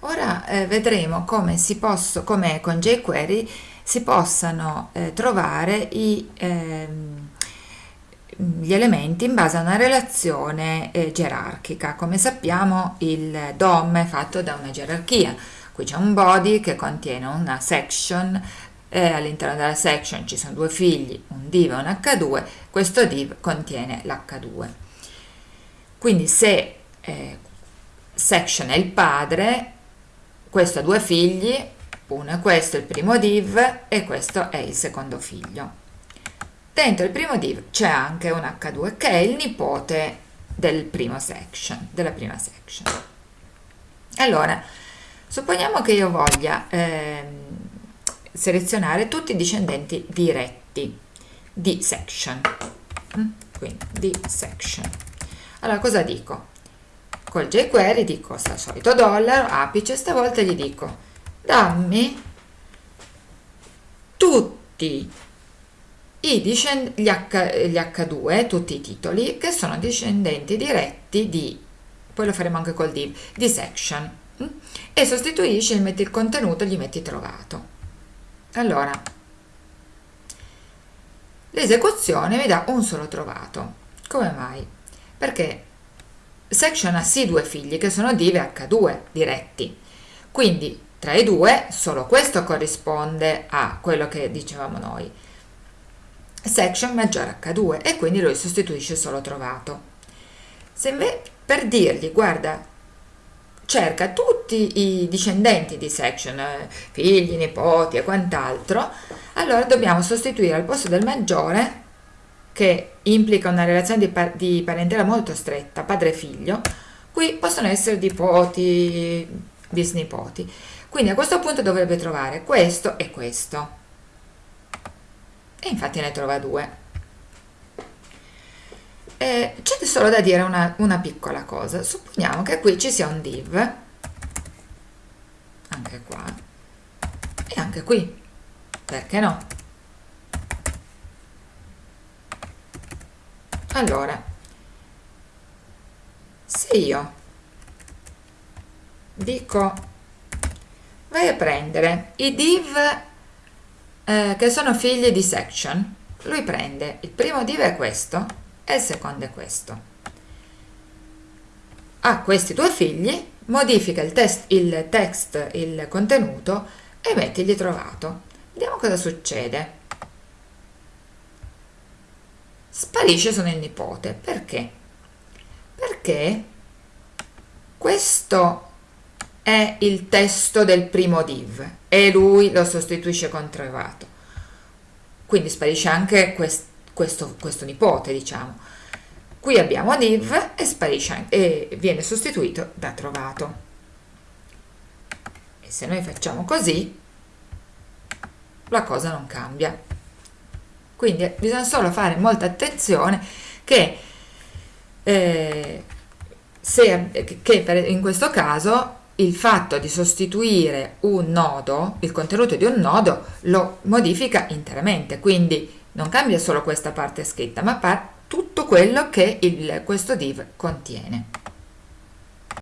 Ora eh, vedremo come, si posso, come con jQuery si possano eh, trovare i, ehm, gli elementi in base a una relazione eh, gerarchica. Come sappiamo il DOM è fatto da una gerarchia. Qui c'è un body che contiene una section, eh, all'interno della section ci sono due figli, un div e un h2, questo div contiene l'h2. Quindi se eh, section è il padre, questo ha due figli, uno è questo il primo div e questo è il secondo figlio. Dentro il primo div c'è anche un H2 che è il nipote del primo section, della prima section. Allora, supponiamo che io voglia eh, selezionare tutti i discendenti diretti di section. Mm? Quindi di section. Allora, cosa dico? Col jQuery dico al solito dollaro, apice, stavolta gli dico dammi tutti i gli, H, gli H2, tutti i titoli, che sono discendenti diretti di, poi lo faremo anche col div, di section, mm? e sostituisci, gli metti il contenuto, gli metti trovato. Allora, l'esecuzione mi dà un solo trovato. Come mai? Perché section ha sì due figli, che sono div e H2 diretti, quindi tra i due solo questo corrisponde a quello che dicevamo noi section maggiore H2 e quindi lui sostituisce solo trovato. Se invece per dirgli guarda cerca tutti i discendenti di section, eh, figli, nipoti e quant'altro, allora dobbiamo sostituire al posto del maggiore che implica una relazione di, par di parentela molto stretta, padre-figlio, qui possono essere nipoti, bisnipoti. Quindi a questo punto dovrebbe trovare questo e questo e infatti ne trova due. Eh, C'è solo da dire una, una piccola cosa, supponiamo che qui ci sia un div, anche qua, e anche qui, perché no? Allora, se io dico vai a prendere i div eh, che sono figli di section, lui prende il primo div è questo e il secondo è questo. Ha questi due figli, modifica il, test, il text, il contenuto e mettigli trovato. Vediamo cosa succede. Sparisce sono il nipote. Perché? Perché questo è il testo del primo div e lui lo sostituisce con trovato. Quindi sparisce anche quest, questo, questo, nipote, diciamo. Qui abbiamo div e sparisce e viene sostituito da trovato. E se noi facciamo così, la cosa non cambia. Quindi bisogna solo fare molta attenzione che, eh, se, che per, in questo caso il fatto di sostituire un nodo, il contenuto di un nodo, lo modifica interamente, quindi non cambia solo questa parte scritta, ma tutto quello che il, questo div contiene.